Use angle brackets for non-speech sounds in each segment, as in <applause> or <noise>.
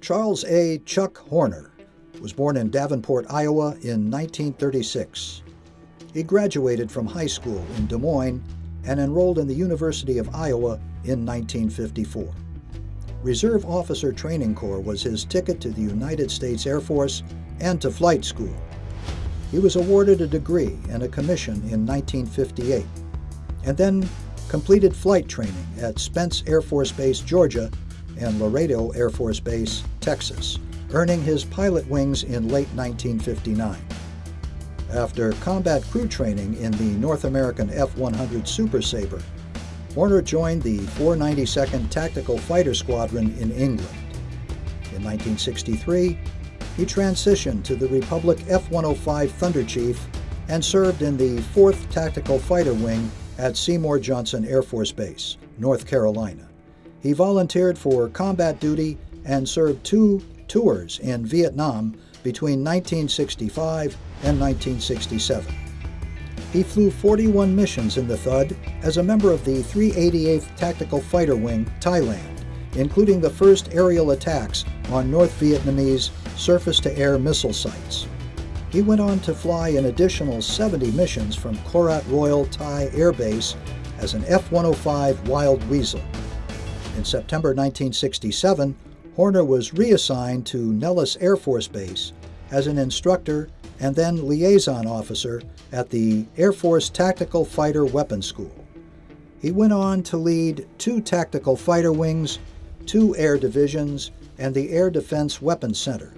Charles A. Chuck Horner was born in Davenport, Iowa in 1936. He graduated from high school in Des Moines and enrolled in the University of Iowa in 1954. Reserve Officer Training Corps was his ticket to the United States Air Force and to flight school. He was awarded a degree and a commission in 1958, and then completed flight training at Spence Air Force Base, Georgia, and Laredo Air Force Base, Texas, earning his pilot wings in late 1959. After combat crew training in the North American F-100 Super Sabre, Horner joined the 492nd Tactical Fighter Squadron in England. In 1963, he transitioned to the Republic F-105 Thunder Chief and served in the 4th Tactical Fighter Wing at Seymour Johnson Air Force Base, North Carolina. He volunteered for combat duty and served two tours in Vietnam between 1965 and 1967. He flew 41 missions in the THUD as a member of the 388th Tactical Fighter Wing, Thailand, including the first aerial attacks on North Vietnamese surface-to-air missile sites. He went on to fly an additional 70 missions from Korat Royal Thai Air Base as an F-105 Wild Weasel. In September 1967, Horner was reassigned to Nellis Air Force Base as an instructor and then liaison officer at the Air Force Tactical Fighter Weapons School. He went on to lead two tactical fighter wings, two air divisions, and the Air Defense Weapons Center.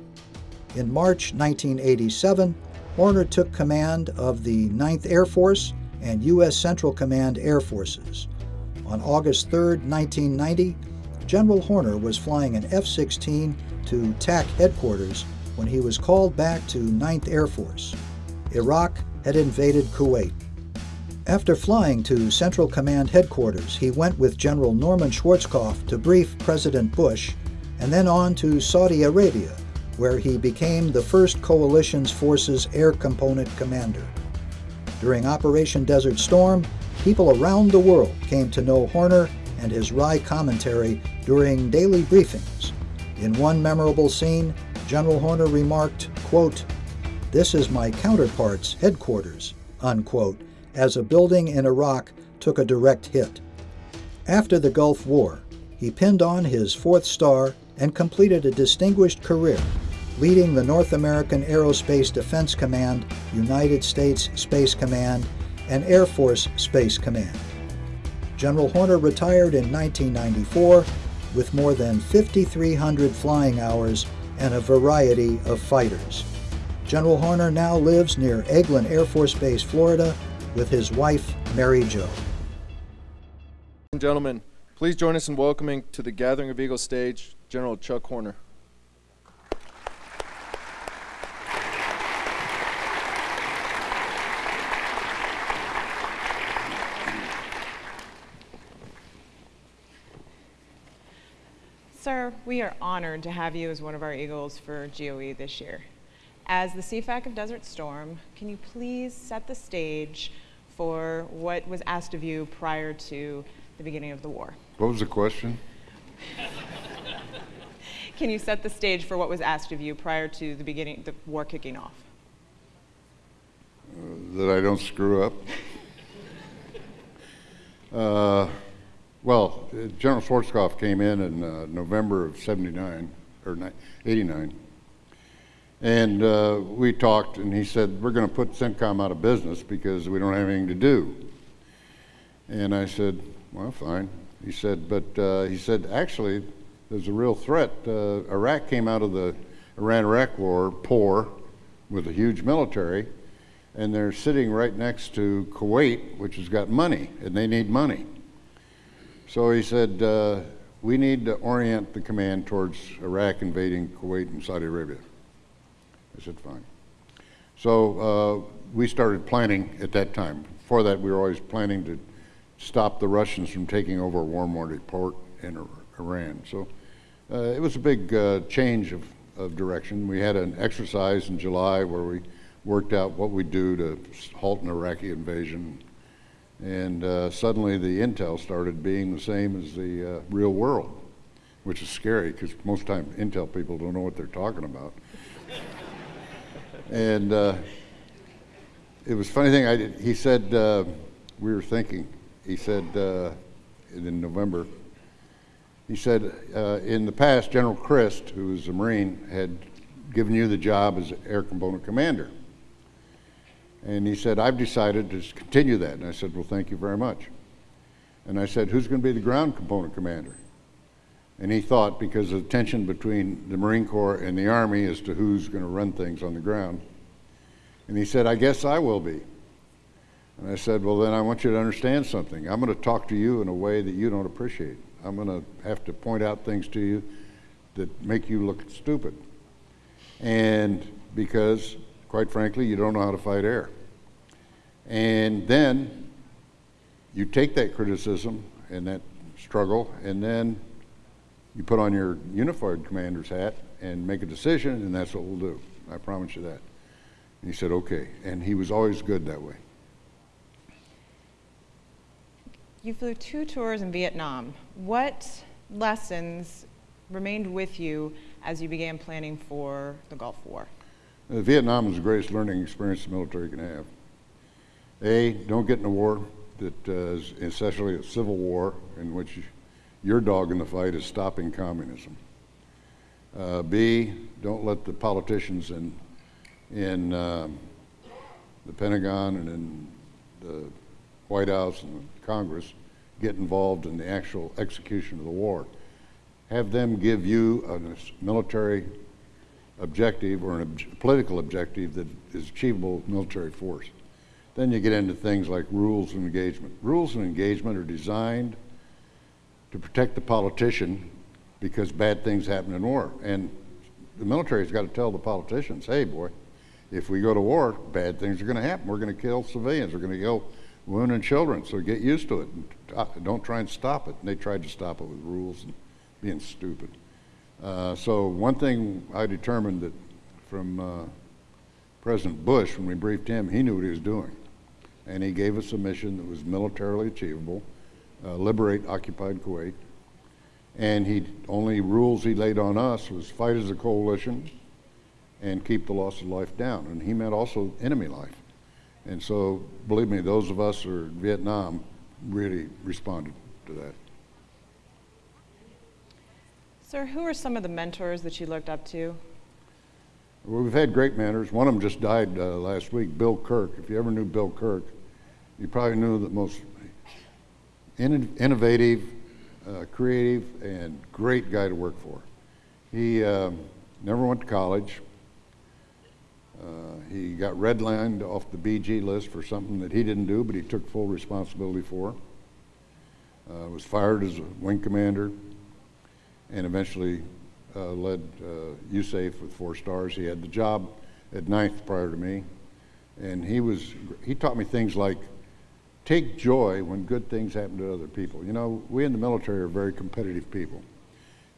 In March 1987, Horner took command of the 9th Air Force and U.S. Central Command Air Forces. On August 3, 1990, General Horner was flying an F-16 to TAC headquarters when he was called back to 9th Air Force. Iraq had invaded Kuwait. After flying to Central Command headquarters, he went with General Norman Schwarzkopf to brief President Bush and then on to Saudi Arabia, where he became the first coalition's forces air component commander. During Operation Desert Storm, people around the world came to know Horner and his wry commentary during daily briefings. In one memorable scene, General Horner remarked, quote, This is my counterpart's headquarters, unquote, as a building in Iraq took a direct hit. After the Gulf War, he pinned on his fourth star and completed a distinguished career, leading the North American Aerospace Defense Command, United States Space Command, and Air Force Space Command. General Horner retired in 1994 with more than 5,300 flying hours and a variety of fighters. General Horner now lives near Eglin Air Force Base, Florida, with his wife, Mary Jo. Gentlemen, please join us in welcoming to the Gathering of Eagles stage, General Chuck Horner. We are honored to have you as one of our Eagles for GOE this year. As the CFAC of Desert Storm, can you please set the stage for what was asked of you prior to the beginning of the war? What was the question? can you set the stage for what was asked of you prior to the beginning, the war kicking off? Uh, that I don't screw up. <laughs> uh, well, General Schwarzkopf came in in uh, November of 79, or 89, and uh, we talked, and he said, we're going to put CENTCOM out of business because we don't have anything to do. And I said, well, fine. He said, but uh, he said, actually, there's a real threat. Uh, Iraq came out of the Iran-Iraq war poor with a huge military, and they're sitting right next to Kuwait, which has got money, and they need money. So he said, uh, we need to orient the command towards Iraq invading Kuwait and Saudi Arabia. I said, fine. So uh, we started planning at that time. Before that, we were always planning to stop the Russians from taking over a warm-water port in Iran. So uh, it was a big uh, change of, of direction. We had an exercise in July where we worked out what we'd do to halt an Iraqi invasion and uh, suddenly the intel started being the same as the uh, real world. which is scary because most time intel people don't know what they're talking about. <laughs> and uh, it was a funny thing. I did, he said uh, we were thinking. He said uh, in November. He said uh, in the past, General Crist, who was a Marine, had given you the job as air component commander. And he said, I've decided to continue that. And I said, Well, thank you very much. And I said, Who's going to be the ground component commander? And he thought, because of the tension between the Marine Corps and the Army as to who's going to run things on the ground. And he said, I guess I will be. And I said, Well, then I want you to understand something. I'm going to talk to you in a way that you don't appreciate. I'm going to have to point out things to you that make you look stupid. And because, quite frankly, you don't know how to fight air. And then you take that criticism and that struggle, and then you put on your unified commander's hat and make a decision, and that's what we'll do. I promise you that. And he said, okay. And he was always good that way. You flew two tours in Vietnam. What lessons remained with you as you began planning for the Gulf War? Uh, Vietnam was the greatest learning experience the military can have. A, don't get in a war that uh, is essentially a civil war in which your dog in the fight is stopping communism. Uh, B, don't let the politicians in, in uh, the Pentagon and in the White House and Congress get involved in the actual execution of the war. Have them give you a military objective or a ob political objective that is achievable with military force. Then you get into things like rules of engagement. Rules of engagement are designed to protect the politician because bad things happen in war. And the military's got to tell the politicians, hey, boy, if we go to war, bad things are going to happen. We're going to kill civilians. We're going to kill women and children. So get used to it. Don't try and stop it. And they tried to stop it with rules and being stupid. Uh, so one thing I determined that from uh, President Bush, when we briefed him, he knew what he was doing. And he gave us a mission that was militarily achievable, uh, liberate occupied Kuwait. And he only rules he laid on us was fight as a coalition and keep the loss of life down. And he meant also enemy life. And so, believe me, those of us who are in Vietnam really responded to that. Sir, who are some of the mentors that you looked up to? Well, we've had great mentors. One of them just died uh, last week, Bill Kirk. If you ever knew Bill Kirk, you probably knew the most in innovative, uh, creative, and great guy to work for. He uh, never went to college. Uh, he got redlined off the BG list for something that he didn't do, but he took full responsibility for. Uh, was fired as a wing commander, and eventually uh, led uh, USAF with four stars. He had the job at ninth prior to me, and he was he taught me things like take joy when good things happen to other people. You know, we in the military are very competitive people,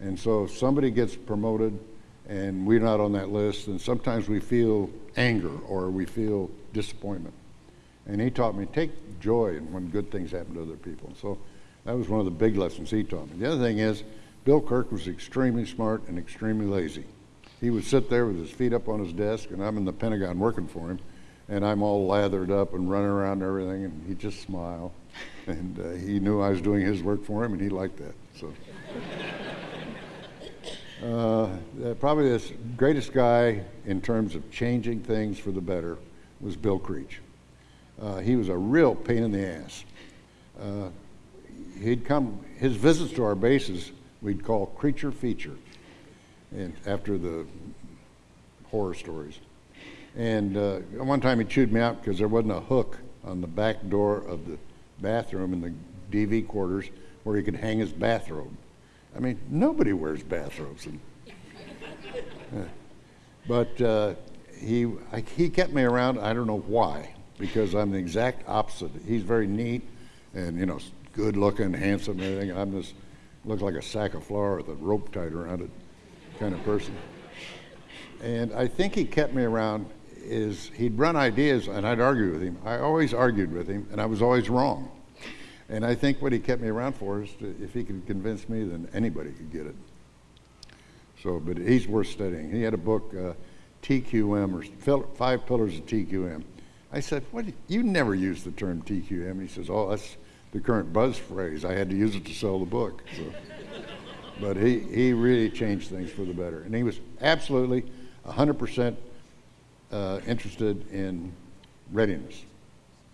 and so if somebody gets promoted and we're not on that list, and sometimes we feel anger or we feel disappointment. And he taught me take joy when good things happen to other people. So that was one of the big lessons he taught me. The other thing is, Bill Kirk was extremely smart and extremely lazy. He would sit there with his feet up on his desk, and I'm in the Pentagon working for him, and I'm all lathered up and running around and everything, and he'd just smile. And uh, he knew I was doing his work for him, and he liked that. So. <laughs> Uh, probably the greatest guy in terms of changing things for the better was Bill Creech. Uh, he was a real pain in the ass. Uh, he'd come, his visits to our bases we'd call creature feature, and after the horror stories. And uh, one time he chewed me out because there wasn't a hook on the back door of the bathroom in the DV quarters where he could hang his bathrobe. I mean, nobody wears bathrobes. And, <laughs> uh, but uh, he, I, he kept me around, I don't know why, because I'm the exact opposite. He's very neat and, you know, good looking, handsome, and everything. I'm this, look like a sack of flour with a rope tied around it kind of person. And I think he kept me around is he'd run ideas and I'd argue with him. I always argued with him and I was always wrong. And I think what he kept me around for is to, if he could convince me, then anybody could get it. So, but he's worth studying. He had a book, uh, TQM, or Five Pillars of TQM. I said, "What? You never use the term TQM." He says, "Oh, that's the current buzz phrase. I had to use it to sell the book." So, but he he really changed things for the better, and he was absolutely 100% uh, interested in readiness.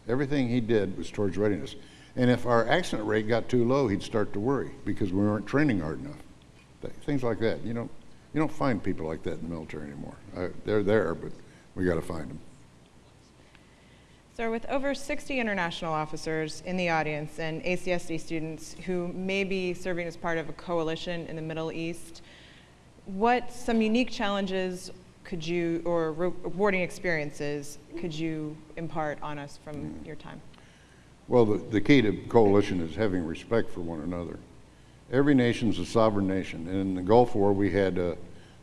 Everything he did was towards readiness. And if our accident rate got too low, he'd start to worry because we weren't training hard enough. Th- Things like that. You don't, you don't find people like that in the military anymore. They're there, but we got to find them. Sir, with over 60 international officers in the audience and ACSC students who may be serving as part of a coalition in the Middle East, what some unique challenges could you, or rewarding experiences, could you impart on us from your time? Well, the, the key to coalition is having respect for one another. Every nation's a sovereign nation. And in the Gulf War, we had a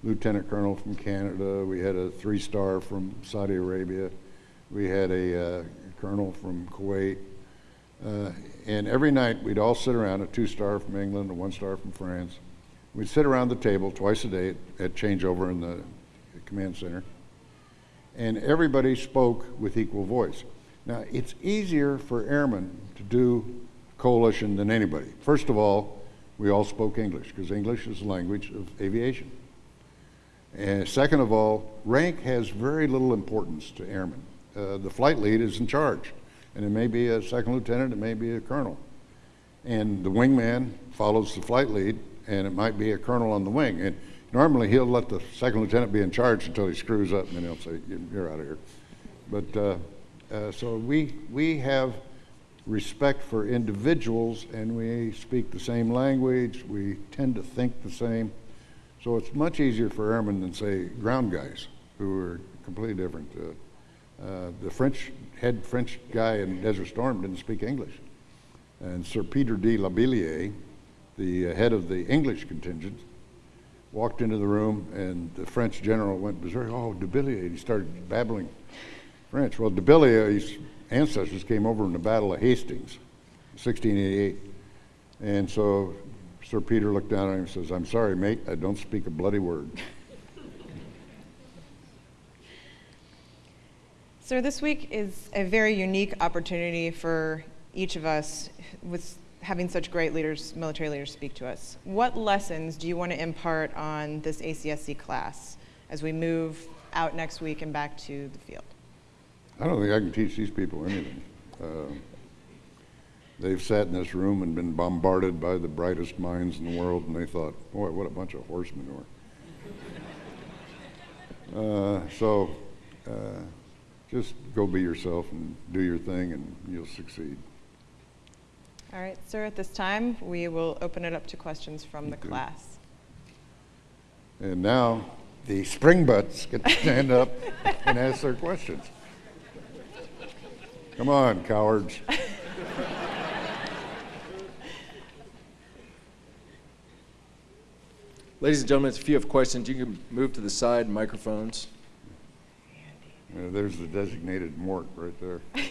lieutenant colonel from Canada, we had a three star from Saudi Arabia, we had a uh, colonel from Kuwait. Uh, and every night we'd all sit around, a two star from England, a one star from France. We'd sit around the table twice a day at, at changeover in the command center. And everybody spoke with equal voice. Now, it's easier for airmen to do coalition than anybody. First of all, we all spoke English because English is the language of aviation. And second of all, rank has very little importance to airmen. Uh, the flight lead is in charge, and it may be a second lieutenant, it may be a colonel. And the wingman follows the flight lead, and it might be a colonel on the wing. And normally he'll let the second lieutenant be in charge until he screws up, and then he'll say, You're out of here. But uh, uh, so we, we have respect for individuals and we speak the same language, we tend to think the same. So it's much easier for airmen than, say, ground guys who are completely different. Uh, uh, the French head French guy in Desert Storm didn't speak English. And Sir Peter de la Billière, the uh, head of the English contingent, walked into the room and the French general went berserk. Oh, de la Billière, he started babbling French. Well, de Billier's ancestors came over in the Battle of Hastings, 1688. And so Sir Peter looked down at him and says, I'm sorry, mate, I don't speak a bloody word. Sir, this week is a very unique opportunity for each of us with having such great leaders, military leaders speak to us. What lessons do you want to impart on this ACSC class as we move out next week and back to the field? I don't think I can teach these people anything. Uh, they've sat in this room and been bombarded by the brightest minds in the world, and they thought, boy, what a bunch of horse manure. <laughs> Uh, so uh, just go be yourself and do your thing, and you'll succeed. All right, sir, at this time, we will open it up to questions from the class. And now the spring butts get to stand up and ask their questions. Come on, cowards. Ladies and gentlemen, if you have questions, you can move to the side microphones. Uh, there's the designated mort right there. <laughs>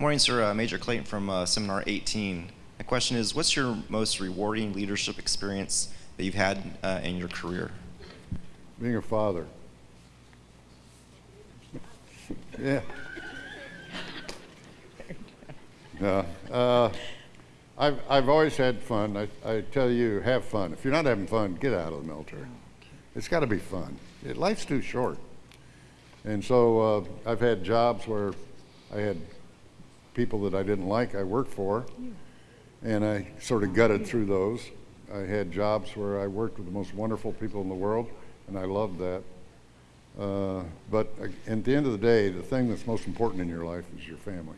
Morning, sir. Uh, Major Clayton from uh, Seminar 18. My question is, what's your most rewarding leadership experience that you've had uh, in your career? Being a father. Yeah. <laughs> Yeah. Uh, I've, I've always had fun. I, I tell you, have fun. If you're not having fun, get out of the military. It's got to be fun. It, life's too short. And so uh, I've had jobs where I had people that I didn't like I worked for, and I sort of gutted through those. I had jobs where I worked with the most wonderful people in the world, and I loved that. Uh, but uh, at the end of the day, the thing that's most important in your life is your family.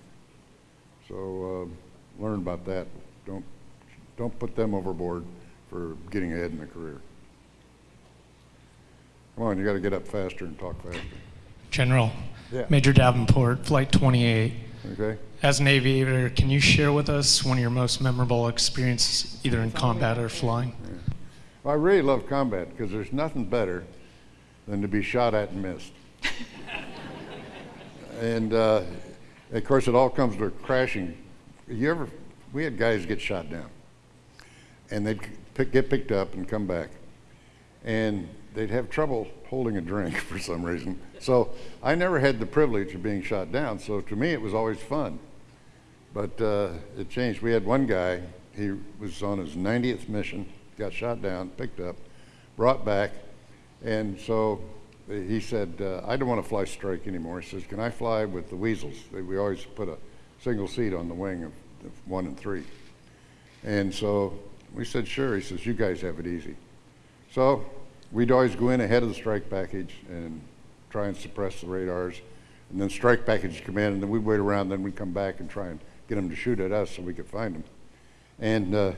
So uh, learn about that. Don't don't put them overboard for getting ahead in a career. Come on, you got to get up faster and talk faster. General, Yeah. Major Davenport, Flight 28. Okay. As an aviator, can you share with us one of your most memorable experiences, either in combat or flying? Well, I really love combat because there's nothing better than to be shot at and missed. <laughs> and uh, of course, it all comes to crashing you ever, we had guys get shot down. And they'd pick, get picked up and come back. And they'd have trouble holding a drink <laughs> for some reason. So I never had the privilege of being shot down. So to me, it was always fun. But uh, it changed. We had one guy, he was on his 90th mission, got shot down, picked up, brought back. And so he said, uh, I don't want to fly strike anymore. He says, Can I fly with the Weasels? We always put a single seat on the wing of, of one and three. And so we said, Sure. He says, You guys have it easy. So we'd always go in ahead of the strike package and try and suppress the radars. And then strike package would come in, and then we'd wait around, then we'd come back and try and get them to shoot at us so we could find them. And uh,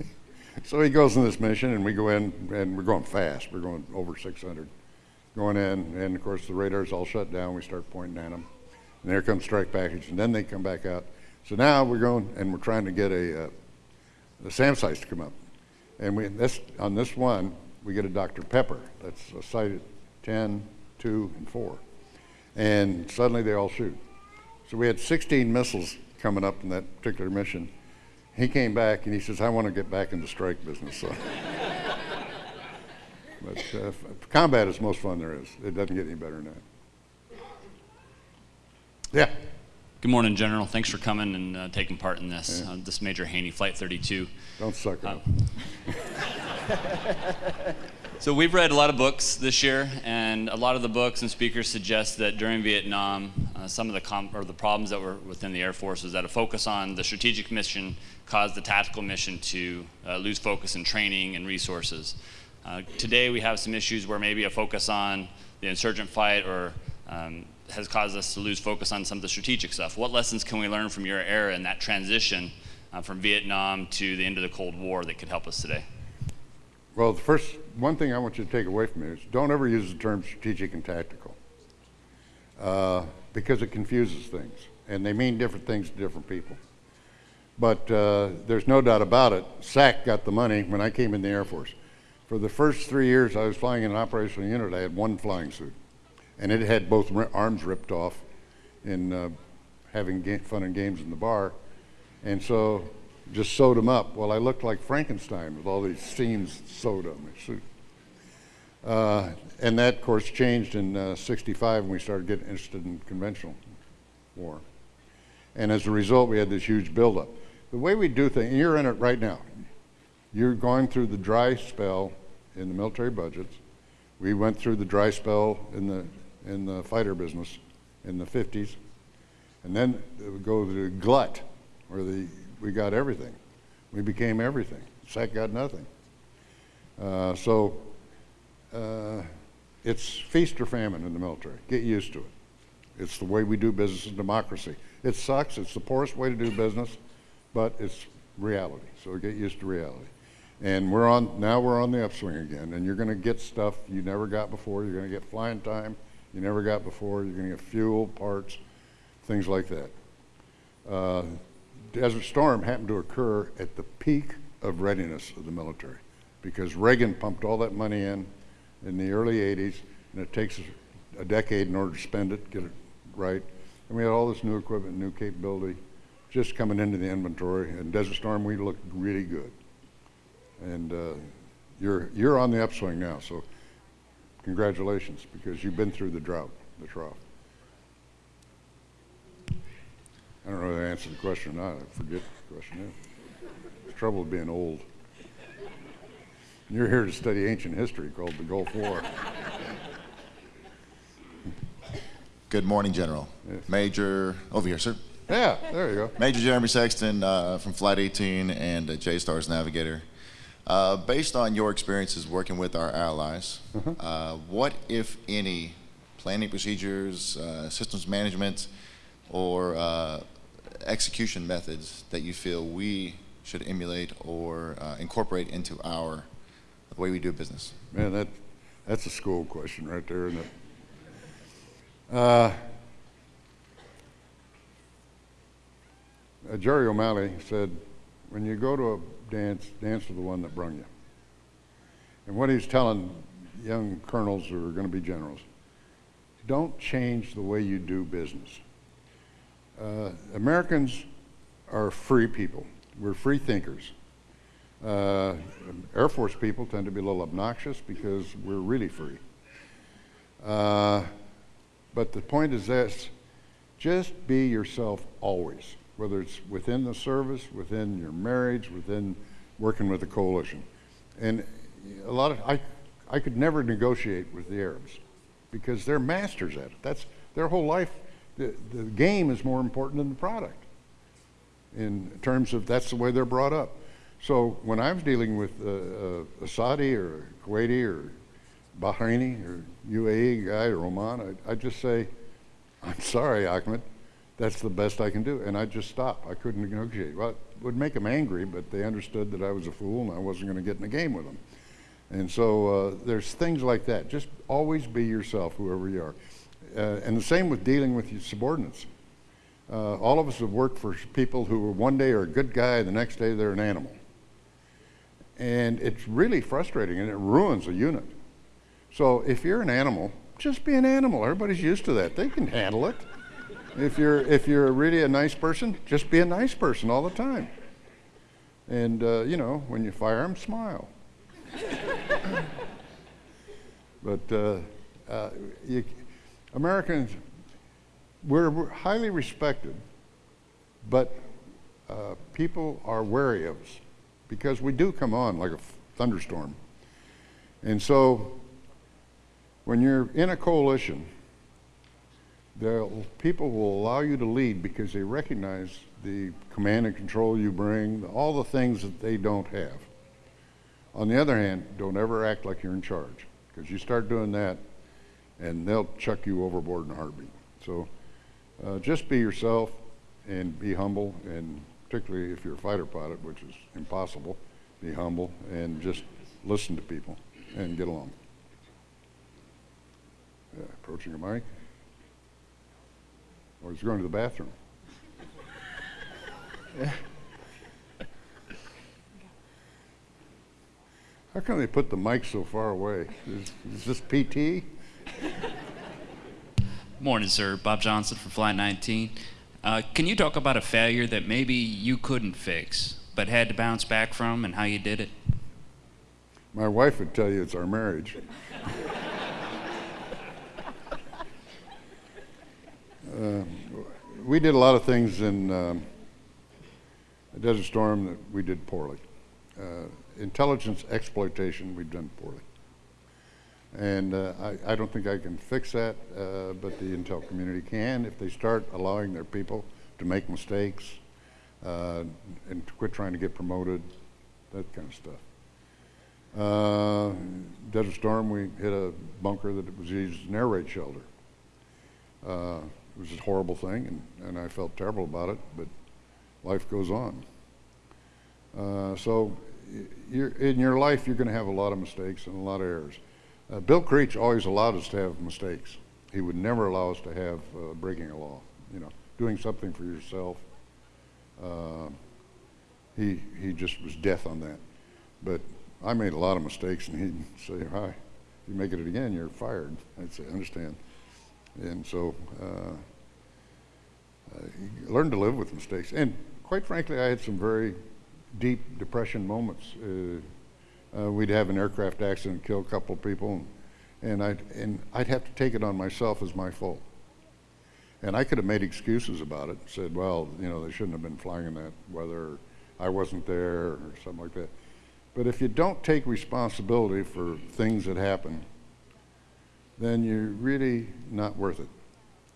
<laughs> so he goes on this mission, and we go in, and we're going fast. We're going over 600. Going in, and of course the radar's all shut down. We start pointing at them, and there comes strike package, and then they come back out. So now we're going, and we're trying to get a, uh, the SAM sites to come up. And we, this, on this one, we get a Dr. Pepper. That's a site at 10, 2, and 4. And suddenly they all shoot. So we had 16 missiles coming up in that particular mission. He came back and he says, I want to get back in the strike business. <laughs> So. but uh, combat is the most fun there is. It doesn't get any better than that. Yeah. Good morning, General. Thanks for coming and uh, taking part in this. Yeah. Uh, this Major Haney, Flight 32. Don't suck it Uh, up. <laughs> So we've read a lot of books this year, and a lot of the books and speakers suggest that during Vietnam, uh, some of the com- or the problems that were within the Air Force was that a focus on the strategic mission caused the tactical mission to uh, lose focus in training and resources. Uh, today we have some issues where maybe a focus on the insurgent fight or um, has caused us to lose focus on some of the strategic stuff. What lessons can we learn from your era and that transition uh, from Vietnam to the end of the Cold War that could help us today? Well, the first one thing I want you to take away from me is don't ever use the term strategic and tactical uh, because it confuses things, and they mean different things to different people. But uh, there's no doubt about it. SAC got the money when I came in the Air Force. For the first three years I was flying in an operational unit, I had one flying suit, and it had both arms ripped off in uh, having fun and games in the bar, and so just sewed them up. Well, I looked like Frankenstein with all these seams sewed on my suit. Uh, and that, of course, changed in uh, 65 when we started getting interested in conventional war. And as a result, we had this huge buildup. The way we do things, you're in it right now. You're going through the dry spell in the military budgets. We went through the dry spell in the, in the fighter business in the 50s. And then it would go to glut, where the, we got everything. We became everything. SAC got nothing. Uh, so uh, it's feast or famine in the military. Get used to it. It's the way we do business in democracy. It sucks. It's the poorest way to do business, but it's reality. So get used to reality. And we're on now. We're on the upswing again, and you're going to get stuff you never got before. You're going to get flying time you never got before. You're going to get fuel, parts, things like that. Uh, Desert Storm happened to occur at the peak of readiness of the military because Reagan pumped all that money in in the early 80s, and it takes a decade in order to spend it, get it right. And we had all this new equipment, new capability just coming into the inventory. And Desert Storm, we looked really good. And uh, you're, you're on the upswing now, so congratulations because you've been through the drought, the trough. I don't know if I answered the question or not. I forget the question is. It's trouble with being old. You're here to study ancient history called the Gulf War. Good morning, General. Yes. Major, over here, sir. Yeah, there you go. Major Jeremy Sexton uh, from Flight 18 and uh, J-Stars Navigator. Uh, based on your experiences working with our allies, uh, what, if any, planning procedures, uh, systems management, or uh, execution methods that you feel we should emulate or uh, incorporate into our the way we do business? Man, that, that's a school question right there, isn't it? Uh, uh, Jerry O'Malley said, when you go to a dance, dance with the one that brung you. And what he's telling young colonels who are going to be generals, don't change the way you do business. Uh, Americans are free people. We're free thinkers. Uh, Air Force people tend to be a little obnoxious because we're really free. Uh, but the point is this just be yourself always, whether it's within the service, within your marriage, within working with the coalition. And a lot of, I, I could never negotiate with the Arabs because they're masters at it. That's their whole life. The, the game is more important than the product in terms of that's the way they're brought up. So when I was dealing with uh, a Saudi or a Kuwaiti or Bahraini or UAE guy or Oman, I, I'd just say, I'm sorry, Ahmed, that's the best I can do. And I'd just stop. I couldn't negotiate. Well, it would make them angry, but they understood that I was a fool and I wasn't going to get in a game with them. And so uh, there's things like that. Just always be yourself, whoever you are. Uh, and the same with dealing with your subordinates. Uh, all of us have worked for people who one day are a good guy, the next day they're an animal. And it's really frustrating and it ruins a unit. So if you're an animal, just be an animal. Everybody's used to that. They can handle it. If you're, if you're really a nice person, just be a nice person all the time. And, uh, you know, when you fire them, smile. <laughs> but uh, uh, you, Americans, we're, we're, highly respected, but uh, people are wary of us because we do come on like a thunderstorm. And so when you're in a coalition, people will allow you to lead because they recognize the command and control you bring, all the things that they don't have. On the other hand, don't ever act like you're in charge because you start doing that and they'll chuck you overboard in a heartbeat. So uh, just be yourself and be humble and particularly if you're a fighter pilot, which is impossible, be humble and just listen to people and get along. Yeah, approaching a mic. Or he's going to the bathroom. How come they put the mic so far away? Is, is this PT? Morning, sir. Bob Johnson from Flight 19. Uh, can you talk about a failure that maybe you couldn't fix, but had to bounce back from, and how you did it? My wife would tell you it's our marriage. Uh, we did a lot of things in um, Desert Storm that we did poorly. Uh, intelligence exploitation, we've done poorly. And uh, I, I, don't think I can fix that, uh, but the intel community can if they start allowing their people to make mistakes uh, and to quit trying to get promoted, that kind of stuff. Uh, Desert Storm, we hit a bunker that was used as an air raid shelter. Uh, it was a horrible thing, and, and I felt terrible about it, but life goes on. Uh, so in your life, you're going to have a lot of mistakes and a lot of errors. Uh, Bill Creech always allowed us to have mistakes. He would never allow us to have uh, breaking a law. You know, doing something for yourself. Uh, he he just was death on that. But I made a lot of mistakes, and he'd <laughs> say, "Hi, if you make it again, you're fired." I'd say, "Understand." And so, uh, uh, learn to live with mistakes. And quite frankly, I had some very deep depression moments. Uh, uh, we'd have an aircraft accident, kill a couple of people, and, and, I'd, and I'd have to take it on myself as my fault. And I could have made excuses about it, said, well, you know, they shouldn't have been flying in that weather, I wasn't there, or something like that. But if you don't take responsibility for things that happen, then you're really not worth it.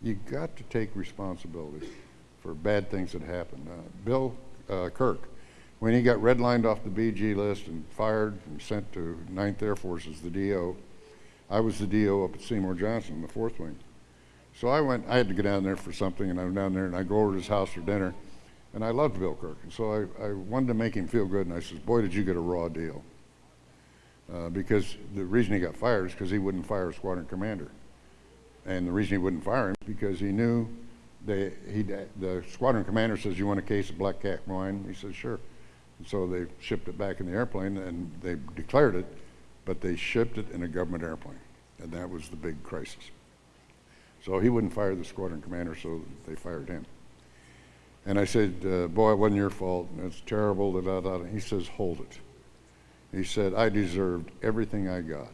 You got to take responsibility for bad things that happen. Uh, Bill uh, Kirk, when he got redlined off the BG list and fired and sent to 9th Air Force as the DO, I was the DO up at Seymour Johnson, the fourth wing. So I went, I had to go down there for something, and I went down there and I go over to his house for dinner, and I loved Bill Kirk. And so I, I wanted to make him feel good, and I said, boy, did you get a raw deal. Uh, because the reason he got fired is because he wouldn't fire a squadron commander. And the reason he wouldn't fire him is because he knew they, he, the squadron commander says, you want a case of black cat wine? He says, sure. And so they shipped it back in the airplane and they declared it, but they shipped it in a government airplane. And that was the big crisis. So he wouldn't fire the squadron commander, so they fired him. And I said, uh, boy, it wasn't your fault. It's terrible. Da, da, da. He says, hold it. He said, I deserved everything I got.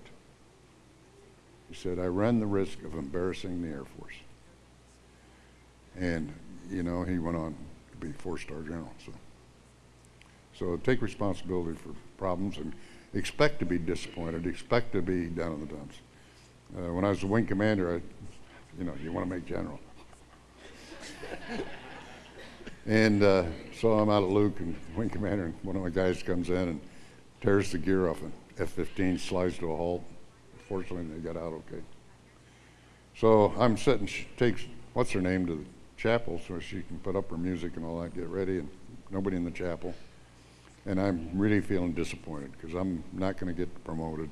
He said, I ran the risk of embarrassing the Air Force. And, you know, he went on to be four-star general. So, so take responsibility for problems and expect to be disappointed, expect to be down in the dumps. Uh, when I was a wing commander, I, you know, you want to make general. <laughs> and uh, so I'm out at Luke and wing commander, and one of my guys comes in and tears the gear off an F-15, slides to a halt. Fortunately, they got out okay. So I'm sitting, she takes, what's her name, to the chapel so she can put up her music and all that, get ready, and nobody in the chapel. And I'm really feeling disappointed because I'm not going to get promoted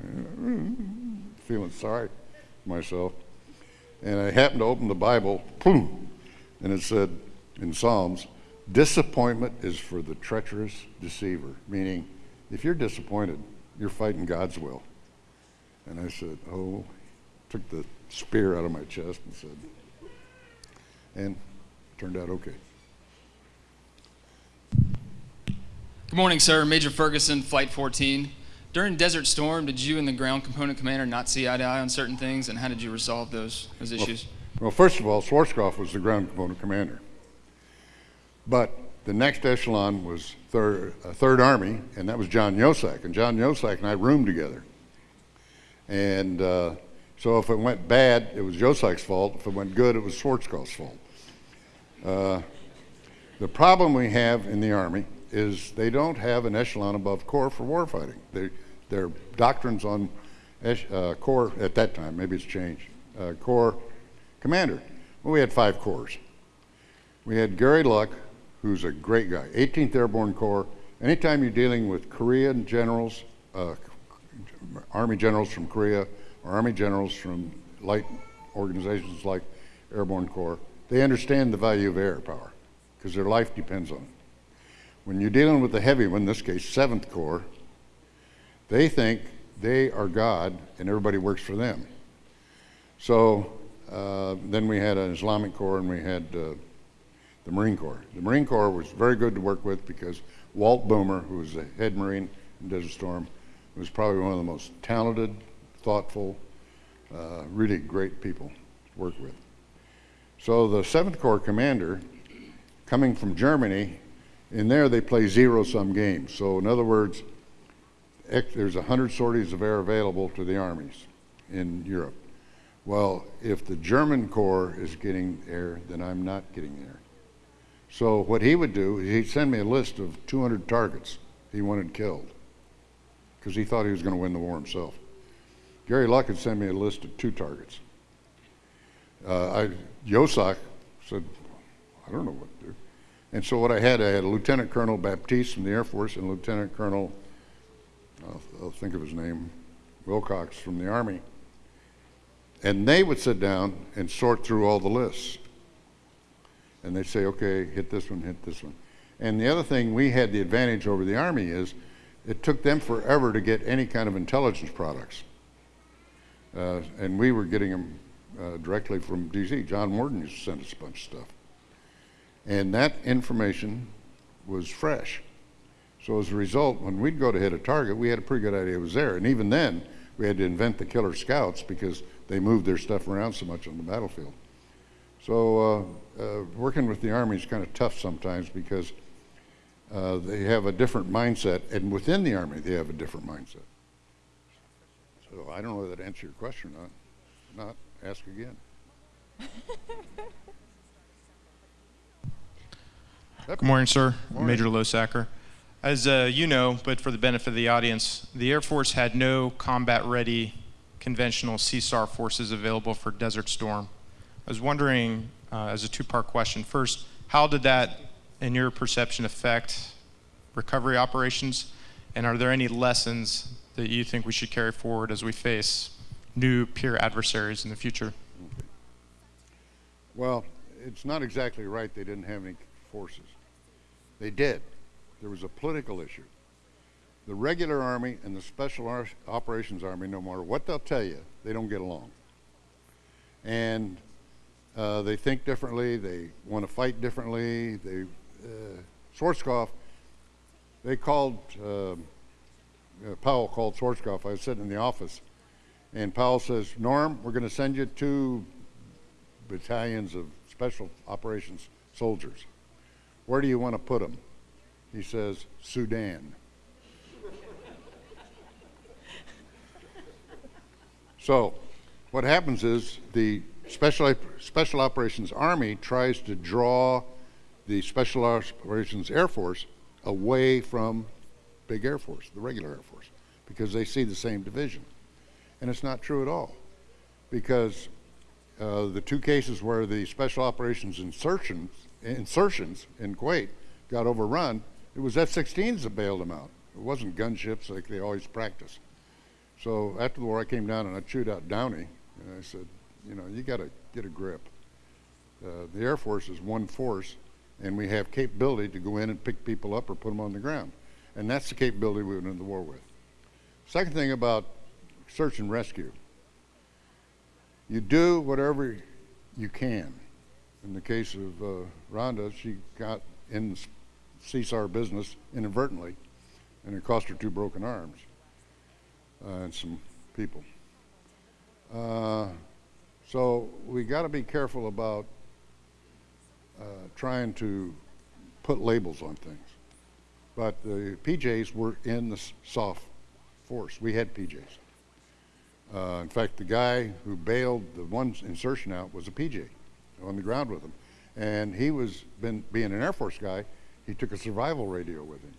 and uh, feeling sorry myself. And I happened to open the Bible, boom, and it said in Psalms, disappointment is for the treacherous deceiver, meaning if you're disappointed, you're fighting God's will. And I said, oh, took the spear out of my chest and said, and turned out okay. Good morning, sir. Major Ferguson, Flight 14. During Desert Storm, did you and the ground component commander not see eye to eye on certain things, and how did you resolve those, those issues? Well, well first of all, Schwarzkopf was the ground component commander. But the next echelon was third, uh, third Army, and that was John Yeosock. And John Yeosock and I roomed together. And uh, so if it went bad, it was Yeosock's fault. If it went good, it was Schwarzkopf's fault. Uh, the problem we have in the Army is they don't have an echelon above corps for warfighting. Their doctrines on uh, corps at that time, maybe it's changed, uh, corps commander. Well, we had five corps. We had Gary Luck, who's a great guy, 18th Airborne Corps. Anytime you're dealing with Korean generals, uh, Army generals from Korea, or Army generals from light organizations like Airborne Corps, they understand the value of air power because their life depends on it. When you're dealing with the heavy one, in this case, 7th Corps, they think they are God and everybody works for them. So uh, then we had an Islamic Corps and we had uh, the Marine Corps. The Marine Corps was very good to work with because Walt Boomer, who was the head Marine in Desert Storm, was probably one of the most talented, thoughtful, uh, really great people to work with. So the 7th Corps commander, coming from Germany, in there, they play zero-sum games. So in other words, there's 100 sorties of air available to the armies in Europe. Well, if the German Corps is getting air, then I'm not getting air. So what he would do, is he'd send me a list of 200 targets he wanted killed because he thought he was going to win the war himself. Gary Luck had sent me a list of two targets. Uh, I, Yeosock said, I don't know what to do. And so what I had, I had Lieutenant Colonel Baptiste from the Air Force and Lieutenant Colonel, I'll, I'll think of his name, Wilcox from the Army. And they would sit down and sort through all the lists. And they'd say, okay, hit this one, hit this one. And the other thing we had the advantage over the Army is it took them forever to get any kind of intelligence products. Uh, and we were getting them uh, directly from DC. John Warden used to send us a bunch of stuff. And that information was fresh. So as a result, when we'd go to hit a target, we had a pretty good idea it was there. And even then, we had to invent the killer scouts because they moved their stuff around so much on the battlefield. So uh, uh, working with the Army is kind of tough sometimes because uh, they have a different mindset, and within the Army, they have a different mindset. So I don't know whether that answers your question or not. Not, ask again. Good morning, sir. Morning. Major Losacker. As uh, you know, but for the benefit of the audience, the Air Force had no combat-ready conventional CSAR forces available for Desert Storm. I was wondering, uh, as a two-part question, first, how did that, in your perception, affect recovery operations? And are there any lessons that you think we should carry forward as we face new peer adversaries in the future? Well, it's not exactly right they didn't have any forces. They did. There was a political issue. The regular Army and the Special Ar Operations Army, no matter what they'll tell you, they don't get along. And Uh, they think differently. They want to fight differently. They, uh, Schwarzkopf, they called, uh, uh, Powell called Schwarzkopf. I was sitting in the office, and Powell says, Norm, we're going to send you two battalions of special operations soldiers. Where do you want to put them? He says, Sudan. <laughs> so, what happens is the Special, Special Operations Army tries to draw the Special Operations Air Force away from big Air Force, the regular Air Force, because they see the same division. And it's not true at all, because uh, the two cases where the Special Operations insertions, insertions in Kuwait got overrun, it was F-16s that bailed them out. It wasn't gunships like they always practice. So after the war, I came down and I chewed out Downey, and I said, you know, you got to get a grip. Uh, the Air Force is one force, and we have capability to go in and pick people up or put them on the ground. And that's the capability we went into the war with. Second thing about search and rescue. You do whatever you can. In the case of uh, Rhonda, she got in the CSAR business inadvertently, and it cost her two broken arms uh, and some people. Uh, so we got to be careful about uh, trying to put labels on things. But the PJs were in the soft force. We had PJs. Uh, in fact, the guy who bailed the one insertion out was a PJ on the ground with him. And he was, been, being an Air Force guy, he took a survival radio with him.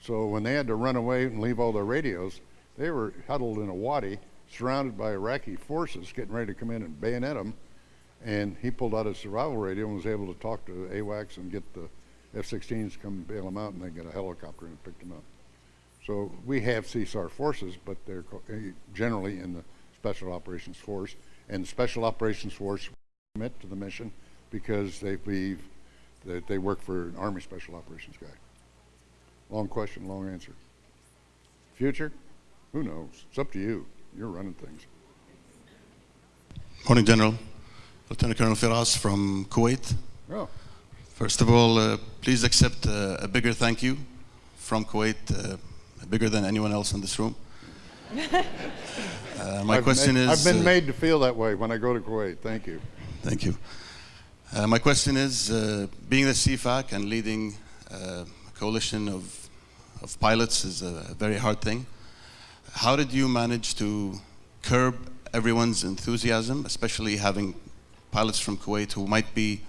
So when they had to run away and leave all their radios, they were huddled in a wadi, surrounded by Iraqi forces, getting ready to come in and bayonet them. And he pulled out his survival radio and was able to talk to AWACS and get the F-16s to come bail them out, and they got a helicopter and picked them up. So we have CSAR forces, but they're eh, generally in the Special Operations Force, and the Special Operations Force commit to the mission because they believe that they work for an Army Special Operations guy. Long question, long answer. Future? Who knows? It's up to you. You're running things. Morning, General. Lieutenant Colonel Firas from Kuwait. Oh. First of all, uh, please accept uh, a bigger thank you from Kuwait, uh, bigger than anyone else in this room. <laughs> Uh, my I've question made, is... I've been uh, made to feel that way when I go to Kuwait. Thank you. Thank you. Uh, my question is, uh, being the CFAC and leading uh, a coalition of, of pilots is a very hard thing. How did you manage to curb everyone's enthusiasm, especially having pilots from Kuwait who might be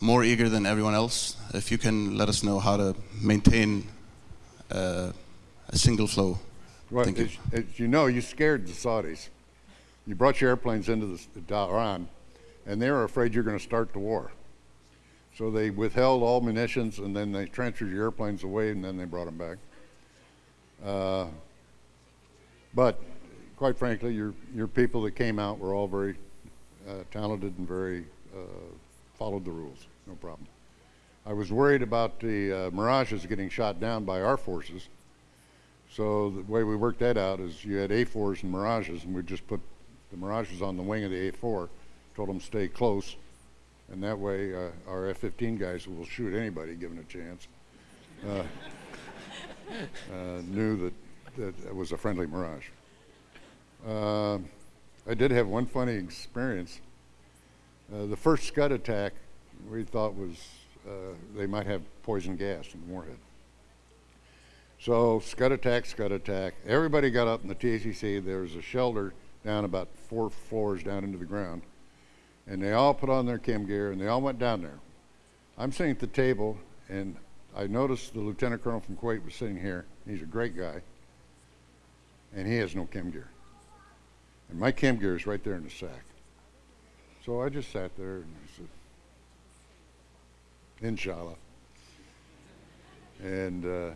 more eager than everyone else? If you can let us know how to maintain uh, a single flow. Well, Thank you. as, as you know, you scared the Saudis. You brought your airplanes into the, the Iran, and they were afraid you're going to start the war. So they withheld all munitions, and then they transferred your airplanes away, and then they brought them back. Uh, but quite frankly, your your people that came out were all very uh, talented and very uh, followed the rules. No problem. I was worried about the uh, Mirages getting shot down by our forces. So the way we worked that out is you had A4s and Mirages, and we just put the Mirages on the wing of the A4, told them stay close, and that way uh, our F-15 guys will shoot anybody given a chance. Uh, <laughs> uh, knew that, that it was a friendly Mirage. Uh, I did have one funny experience. Uh, the first Scud attack we thought was uh, they might have poison gas in the warhead. So Scud attack, Scud attack. Everybody got up in the TACC. There was a shelter down about four floors down into the ground. And they all put on their chem gear and they all went down there. I'm sitting at the table and I noticed the lieutenant colonel from Kuwait was sitting here. He's a great guy. And he has no chem gear. And my chem gear is right there in the sack. So I just sat there and I said, Inshallah. And uh,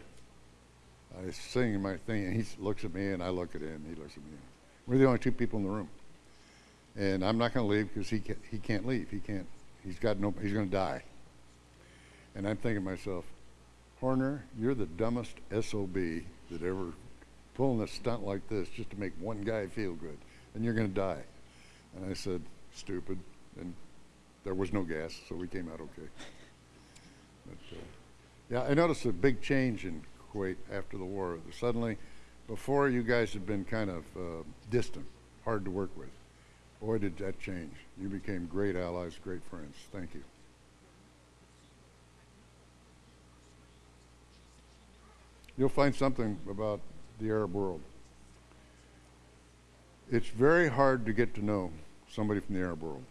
I singing my thing, and he looks at me, and I look at him, and he looks at me. We're the only two people in the room. And I'm not going to leave because he he can't leave. He can't, he's got no, he's going to die. And I'm thinking to myself, Horner, you're the dumbest SOB that ever pulling a stunt like this just to make one guy feel good, and you're going to die. And I said, stupid. And there was no gas, so we came out okay. But, uh, yeah, I noticed a big change in Kuwait after the war. Suddenly, before you guys had been kind of uh, distant, hard to work with. Boy, did that change. You became great allies, great friends. Thank you. You'll find something about the Arab world. It's very hard to get to know somebody from the Arab world.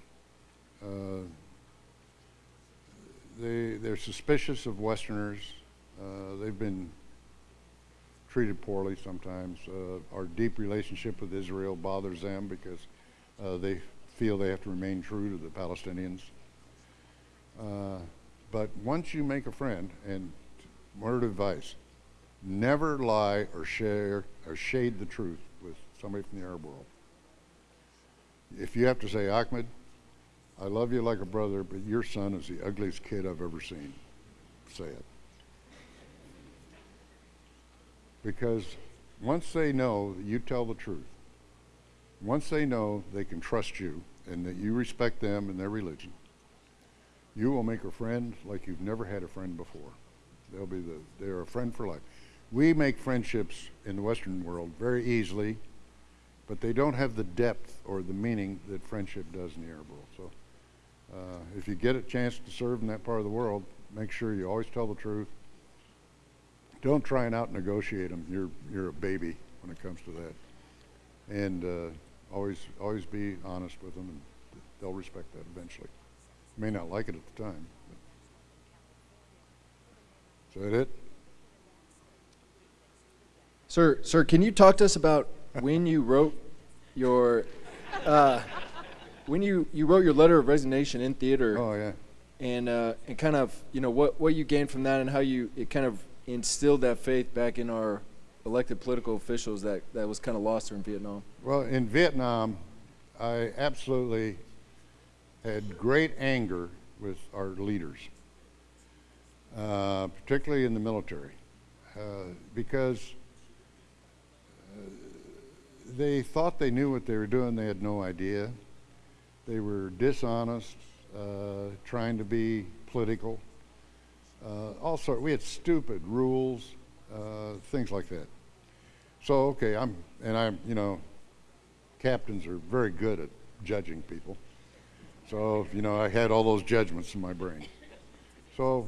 Uh, they, they're suspicious of Westerners. Uh, they've been treated poorly sometimes. Uh, our deep relationship with Israel bothers them because uh, they feel they have to remain true to the Palestinians. Uh, but once you make a friend, and word of advice, never lie or share or shade the truth with somebody from the Arab world. If you have to say, Ahmed, I love you like a brother, but your son is the ugliest kid I've ever seen, say it. Because once they know that you tell the truth, once they know they can trust you and that you respect them and their religion, you will make a friend like you've never had a friend before. They'll be the, they're a friend for life. We make friendships in the Western world very easily, but they don't have the depth or the meaning that friendship does in the Arab world. So uh, if you get a chance to serve in that part of the world, make sure you always tell the truth. Don't try and out negotiate them. You're, you're a baby when it comes to that. And uh, always, always be honest with them, and they'll respect that eventually. You may not like it at the time. Is that it? Sir, sir, can you talk to us about when you wrote your, uh, when you, you wrote your letter of resignation in theater? Oh yeah. And uh, and kind of you know what what you gained from that and how you it kind of instilled that faith back in our elected political officials that that was kind of lost in Vietnam. Well, in Vietnam, I absolutely had great anger with our leaders, uh, particularly in the military, uh, because they thought they knew what they were doing. They had no idea. They were dishonest, uh, trying to be political. Uh, all sort. We had stupid rules, uh, things like that. So okay, I'm and I'm you know, captains are very good at judging people. So you know, I had all those judgments in my brain. So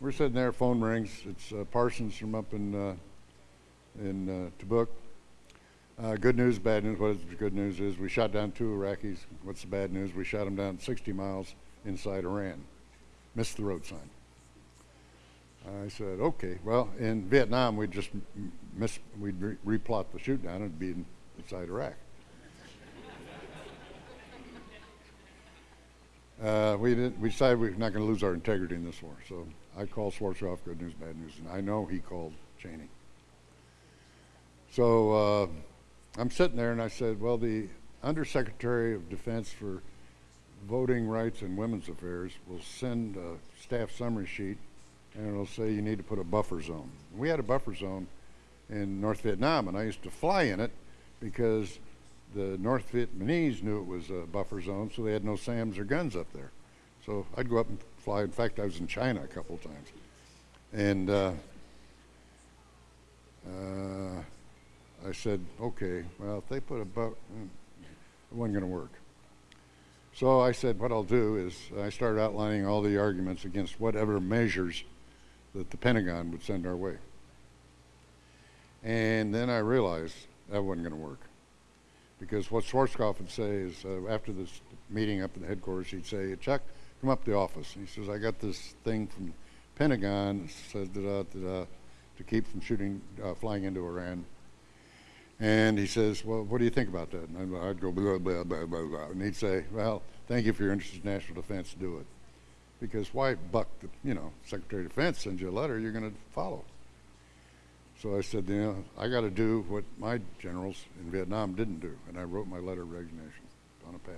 we're sitting there, phone rings. It's uh, Parsons from up in uh, in uh, Tabuk. Uh, good news, bad news. What is the good news is we shot down two Iraqis. What's the bad news? We shot them down 60 miles inside Iran. Missed the road sign. I said, okay. Well, in Vietnam, we'd just miss, we'd re replot the shoot down and be in, inside Iraq. Uh, we, did, we decided we are not going to lose our integrity in this war. So I called Schwarzkopf, good news, bad news, and I know he called Cheney. So uh, I'm sitting there and I said, well, the Undersecretary of Defense for Voting Rights and Women's Affairs will send a staff summary sheet and it'll say you need to put a buffer zone. We had a buffer zone in North Vietnam and I used to fly in it because the North Vietnamese knew it was a buffer zone, so they had no SAMs or guns up there. So I'd go up and fly. In fact, I was in China a couple times. And uh, uh, I said, okay, well, if they put a buffer, mm, it wasn't going to work. So I said, what I'll do is I started outlining all the arguments against whatever measures that the Pentagon would send our way. And then I realized that wasn't going to work. Because what Schwarzkopf would say is, uh, after this meeting up in the headquarters, he'd say, Chuck, come up to the office. And he says, I got this thing from Pentagon says da, da, da, to keep from shooting, uh, flying into Iran. And he says, well, what do you think about that? And I'd go, blah, blah, blah, blah, blah. And he'd say, well, thank you for your interest in national defense, do it. Because why buck the, you know, Secretary of Defense sends you a letter you're going to follow. So I said, you know, I got to do what my generals in Vietnam didn't do. And I wrote my letter of resignation on a pad.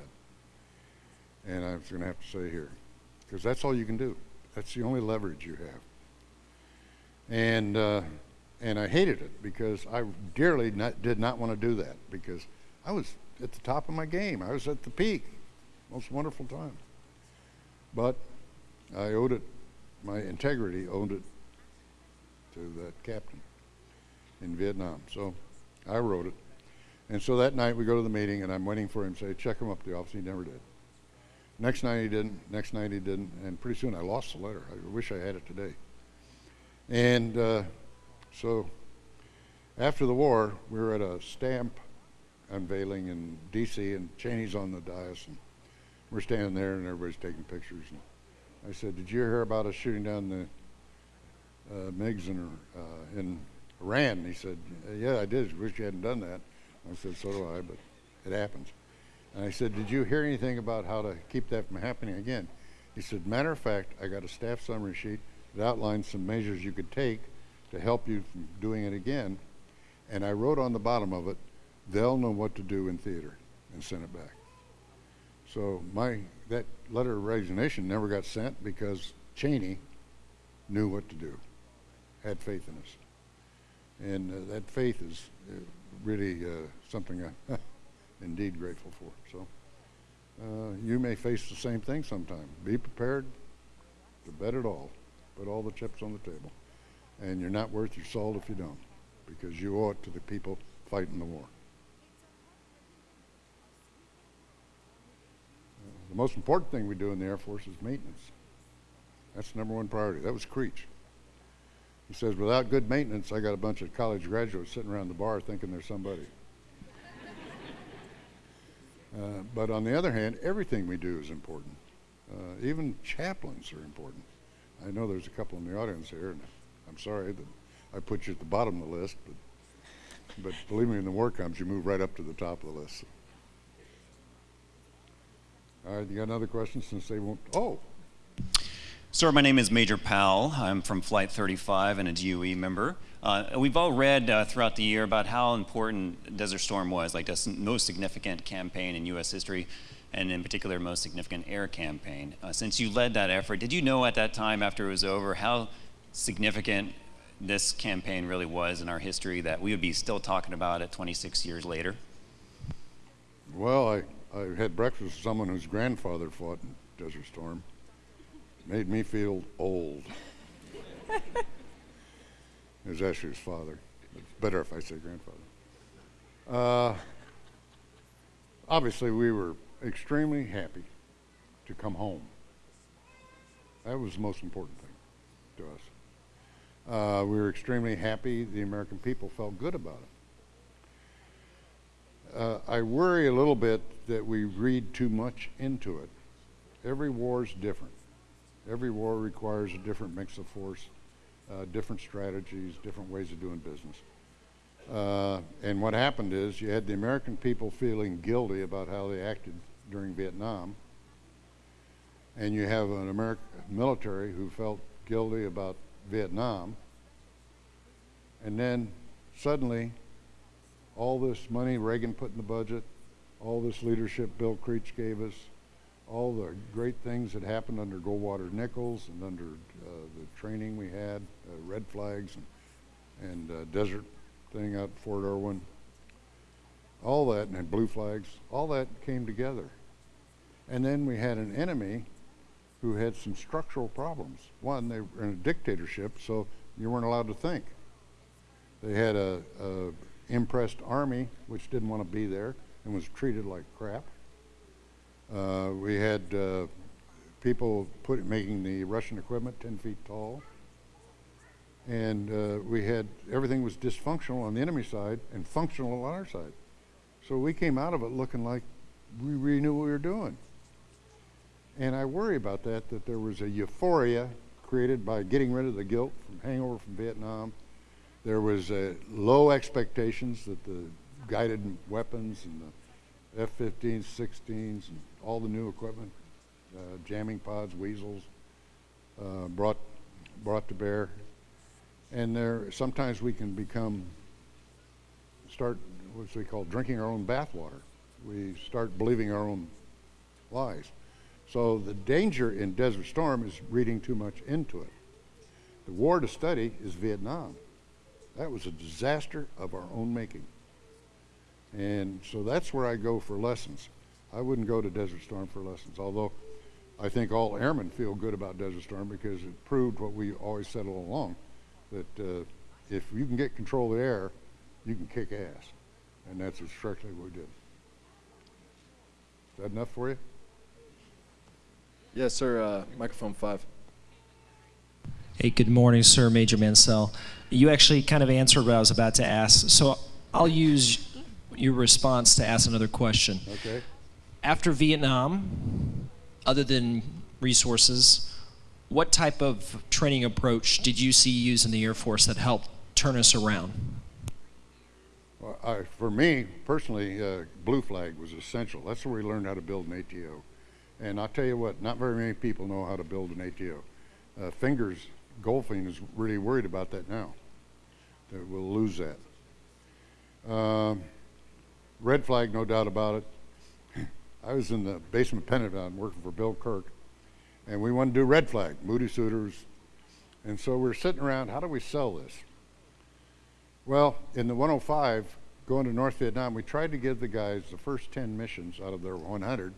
And I was going to have to say here, because that's all you can do. That's the only leverage you have. And, uh, and I hated it because I dearly not, did not want to do that because I was at the top of my game. I was at the peak. Most wonderful time. But I owed it, my integrity owed it to that captain in Vietnam. So I wrote it. And so that night we go to the meeting and I'm waiting for him to say, check him up the office. He never did. Next night he didn't. Next night he didn't. And pretty soon I lost the letter. I wish I had it today. And uh, so after the war, we were at a stamp unveiling in D.C. and Cheney's on the dais and we're standing there and everybody's taking pictures. And I said, "Did you hear about us shooting down the uh, MiGs in, uh, in Iran?" And he said, "Yeah, I did. Wish you hadn't done that." I said, "So do I, but it happens." And I said, "Did you hear anything about how to keep that from happening again?" He said, "Matter of fact, I got a staff summary sheet that outlines some measures you could take to help you from doing it again." And I wrote on the bottom of it, "They'll know what to do in theater," and sent it back. So my that letter of resignation never got sent because Cheney knew what to do, had faith in us, and uh, that faith is uh, really uh, something I'm <laughs> indeed grateful for. So uh, you may face the same thing sometime. Be prepared to bet it all, put all the chips on the table, and you're not worth your salt if you don't, because you owe it to the people fighting the war. The most important thing we do in the Air Force is maintenance. That's the number one priority. That was Creech. He says, without good maintenance, I got a bunch of college graduates sitting around the bar thinking they're somebody. <laughs> uh, but on the other hand, everything we do is important. Uh, even chaplains are important. I know there's a couple in the audience here, I'm sorry that I put you at the bottom of the list, but, but believe me, when the war comes, you move right up to the top of the list. All right, you got another question since they won't? Oh. Sir, my name is Major Powell. I'm from Flight 35 and a DOE member. Uh, we've all read uh, throughout the year about how important Desert Storm was, like the most significant campaign in U.S. history, and in particular, most significant air campaign. Uh, since you led that effort, did you know at that time, after it was over, how significant this campaign really was in our history that we would be still talking about it 26 years later? Well, I I had breakfast with someone whose grandfather fought in Desert Storm. Made me feel old. <laughs> it was his father. It's better if I say grandfather. Uh, obviously, we were extremely happy to come home. That was the most important thing to us. Uh, we were extremely happy the American people felt good about it. Uh, I worry a little bit that we read too much into it. Every war is different. Every war requires a different mix of force, uh, different strategies, different ways of doing business. Uh, and what happened is you had the American people feeling guilty about how they acted during Vietnam, and you have an American military who felt guilty about Vietnam, and then suddenly all this money Reagan put in the budget, all this leadership Bill Creech gave us, all the great things that happened under Goldwater Nichols and under uh, the training we had, uh, red flags and, and uh, desert thing out Fort Irwin, all that, and blue flags, all that came together. And then we had an enemy who had some structural problems. One, they were in a dictatorship, so you weren't allowed to think. They had a, a impressed army, which didn't want to be there and was treated like crap. Uh, we had uh, people put, making the Russian equipment 10 feet tall. And uh, we had, everything was dysfunctional on the enemy side and functional on our side. So we came out of it looking like we really knew what we were doing. And I worry about that, that there was a euphoria created by getting rid of the guilt from hangover from Vietnam there was uh, low expectations that the guided weapons and the F-15s, 16s, and all the new equipment, uh, jamming pods, weasels, uh, brought brought to bear. And there, sometimes we can become start what we call drinking our own bathwater. We start believing our own lies. So the danger in Desert Storm is reading too much into it. The war to study is Vietnam. That was a disaster of our own making. And so that's where I go for lessons. I wouldn't go to Desert Storm for lessons, although I think all airmen feel good about Desert Storm because it proved what we always said all along, that uh, if you can get control of the air, you can kick ass. And that's exactly what we did. Is that enough for you? Yes, sir. Uh, microphone five. Hey, good morning, sir. Major Mansell. You actually kind of answered what I was about to ask, so I'll use your response to ask another question. Okay. After Vietnam, other than resources, what type of training approach did you see used in the Air Force that helped turn us around? Well, I, for me personally, uh, Blue Flag was essential. That's where we learned how to build an ATO. And I'll tell you what, not very many people know how to build an ATO. Uh, Fingers Goldfein is really worried about that now, that we'll lose that. Um, red Flag, no doubt about it. <laughs> I was in the basement Pentagon working for Bill Kirk, and we wanted to do Red Flag, Moody Suter. And so we're sitting around, how do we sell this? Well, in the 105, going to North Vietnam, we tried to give the guys the first 10 missions out of their 100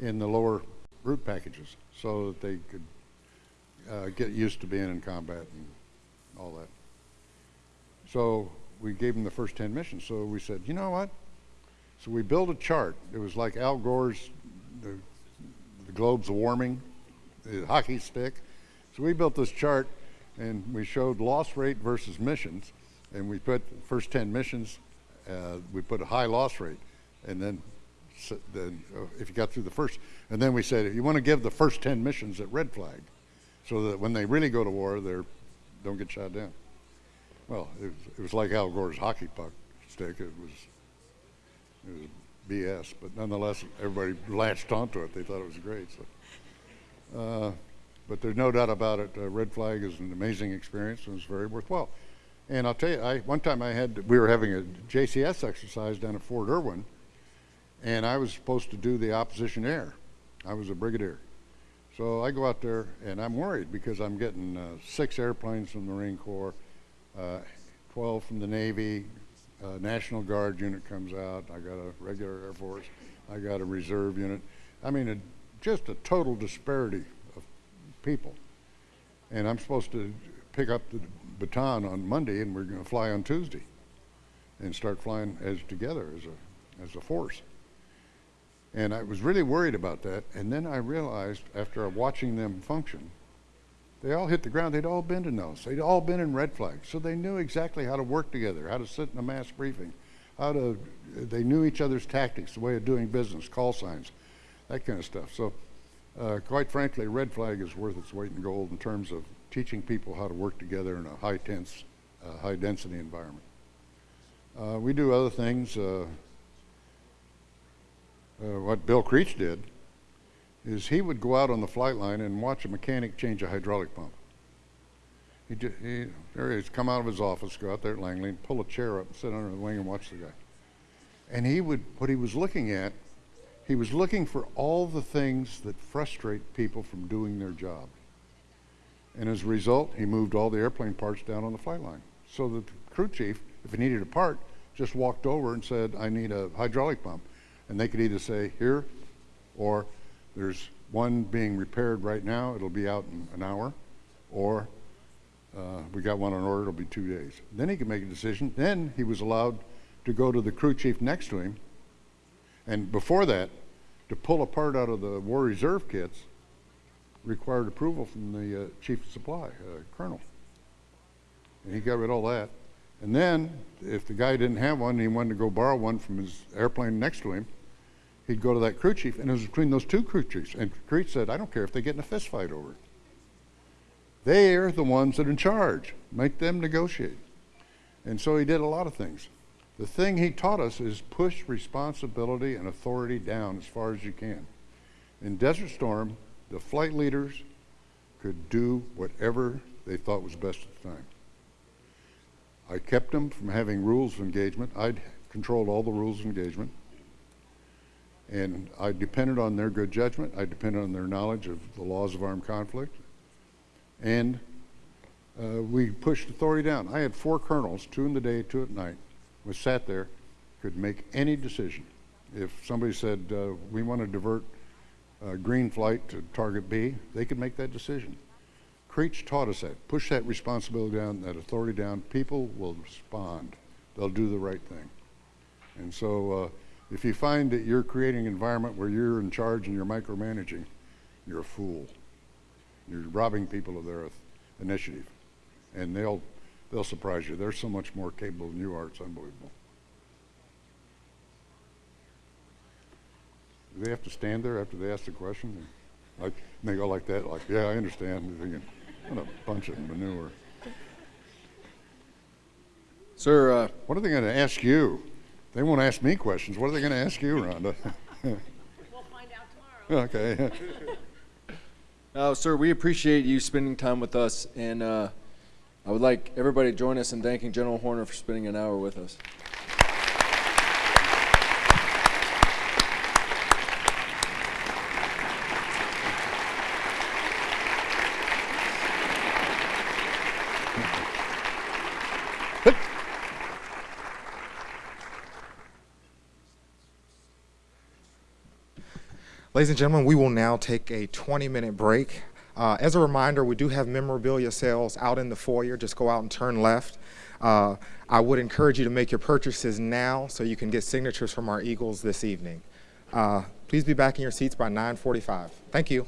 in the lower route packages so that they could uh, get used to being in combat and all that. So we gave them the first 10 missions. So we said, you know what? So we built a chart. It was like Al Gore's, the, the globes warming, the hockey stick. So we built this chart and we showed loss rate versus missions. And we put first 10 missions, uh, we put a high loss rate. And then, then uh, if you got through the first, and then we said, if you want to give the first 10 missions at red flag so that when they really go to war, they don't get shot down. Well, it was, it was like Al Gore's hockey puck stick. It was, it was BS, but nonetheless, everybody latched onto it. They thought it was great. So, uh, but there's no doubt about it. Uh, Red Flag is an amazing experience and it's very worthwhile. And I'll tell you, I, one time I had, we were having a JCS exercise down at Fort Irwin, and I was supposed to do the opposition air. I was a brigadier. So I go out there and I'm worried because I'm getting uh, six airplanes from the Marine Corps, uh, 12 from the Navy, uh, National Guard unit comes out, I got a regular Air Force, I got a reserve unit. I mean, a, just a total disparity of people. And I'm supposed to pick up the baton on Monday and we're going to fly on Tuesday and start flying as together as a, as a force. And I was really worried about that. And then I realized after watching them function, they all hit the ground. They'd all been in those. They'd all been in red flags. So they knew exactly how to work together, how to sit in a mass briefing, how to, they knew each other's tactics, the way of doing business, call signs, that kind of stuff. So uh, quite frankly, red flag is worth its weight in gold in terms of teaching people how to work together in a high tense, uh, high density environment. Uh, we do other things. Uh, what Bill Creech did is he would go out on the flight line and watch a mechanic change a hydraulic pump. He, he there come out of his office, go out there at Langley, pull a chair up, sit under the wing, and watch the guy. And he would, what he was looking at, he was looking for all the things that frustrate people from doing their job. And as a result, he moved all the airplane parts down on the flight line, so the crew chief, if he needed a part, just walked over and said, "I need a hydraulic pump." And they could either say here or there's one being repaired right now, it'll be out in an hour, or uh, we got one on order, it'll be two days. Then he could make a decision. Then he was allowed to go to the crew chief next to him, and before that, to pull a part out of the War Reserve kits required approval from the uh, chief of supply, uh, colonel. And he got rid of all that. And then, if the guy didn't have one he wanted to go borrow one from his airplane next to him, he'd go to that crew chief, and it was between those two crew chiefs. And Creech said, I don't care if they get in a fist fight over it. They're the ones that are in charge. Make them negotiate. And so he did a lot of things. The thing he taught us is push responsibility and authority down as far as you can. In Desert Storm, the flight leaders could do whatever they thought was best at the time. I kept them from having rules of engagement. I'd controlled all the rules of engagement. And I depended on their good judgment. I depended on their knowledge of the laws of armed conflict. And uh, we pushed authority down. I had four colonels, two in the day, two at night, We sat there, could make any decision. If somebody said, uh, we want to divert uh, green flight to target B, they could make that decision. Creech taught us that. Push that responsibility down, that authority down. People will respond. They'll do the right thing. And so uh, if you find that you're creating an environment where you're in charge and you're micromanaging, you're a fool. You're robbing people of their initiative. And they'll, they'll surprise you. They're so much more capable than you are. It's unbelievable. Do they have to stand there after they ask the question? Like, and they go like that, like, yeah, I understand. Thinking, what a bunch of manure. Sir, uh, what are they going to ask you? They won't ask me questions. What are they going to ask you, Rhonda? <laughs> we'll find out tomorrow. okay. <laughs> Uh, sir, we appreciate you spending time with us, and uh, I would like everybody to join us in thanking General Horner for spending an hour with us. Ladies and gentlemen, we will now take a 20-minute break. Uh, as a reminder, we do have memorabilia sales out in the foyer. Just go out and turn left. Uh, I would encourage you to make your purchases now so you can get signatures from our Eagles this evening. Uh, please be back in your seats by 9.45. Thank you.